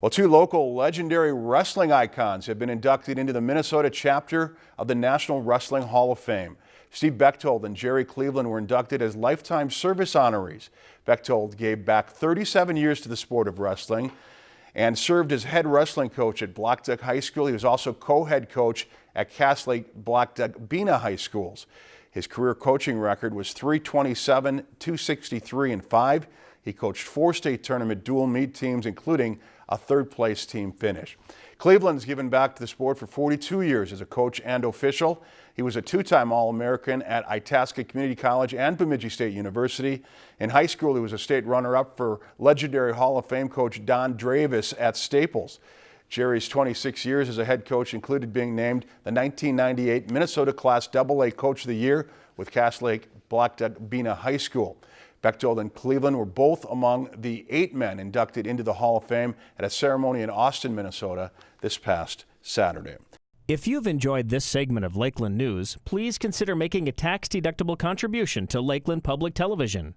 Well, two local legendary wrestling icons have been inducted into the Minnesota chapter of the National Wrestling Hall of Fame. Steve Bechtold and Jerry Cleveland were inducted as lifetime service honorees. Bechtold gave back 37 years to the sport of wrestling and served as head wrestling coach at Blackduck High School. He was also co-head coach at Cass Lake Blackduck Bena High Schools. His career coaching record was 327, 263, and 5. He coached four state tournament dual meet teams, including a third place team finish. Cleveland's given back to the sport for 42 years as a coach and official. He was a two-time All-American at Itasca Community College and Bemidji State University. In high school, he was a state runner-up for legendary Hall of Fame coach Don Dravis at Staples. Jerry's 26 years as a head coach included being named the 1998 Minnesota Class AA Coach of the Year with Cass Lake Blackduck Bena High School. Bechtold and Cleveland were both among the eight men inducted into the Hall of Fame at a ceremony in Austin, Minnesota this past Saturday. If you've enjoyed this segment of Lakeland News, please consider making a tax-deductible contribution to Lakeland Public Television.